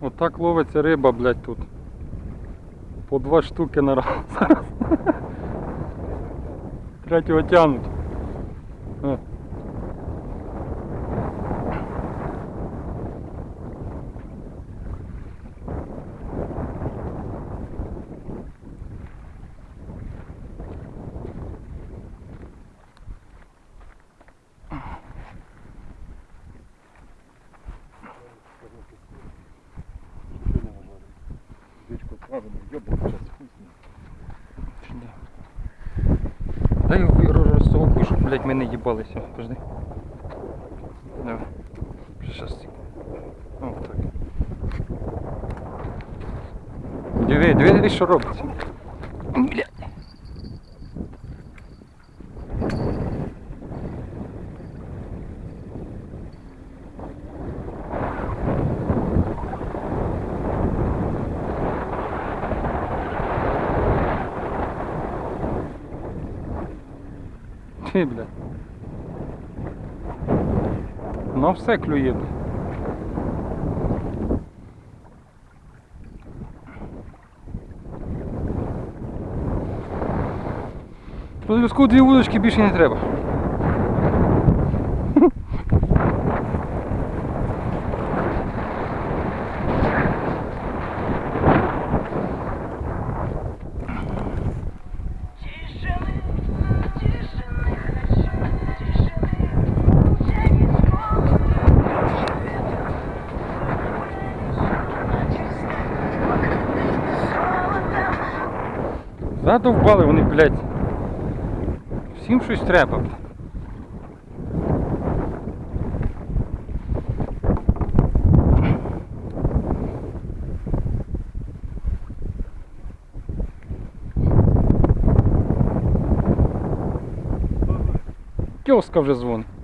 Отак ловиться риба, блядь, тут. По два штуки на раз. Третього тянуть. О. Річку правильно, йобав час хуй з. Дай розсовку, щоб, блядь, ми не їбалися. Подожди. Давай. Щас. О, так. Диви, диви, що робиться. Блядь. Ти, блядь. На все клює. блядь. По зв'язку дві вудочки більше не треба. Задовбали вони, блядь. Всім щось треба. Тьоска вже дзвонить.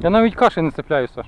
Я навіть каші не цепляю, Саш.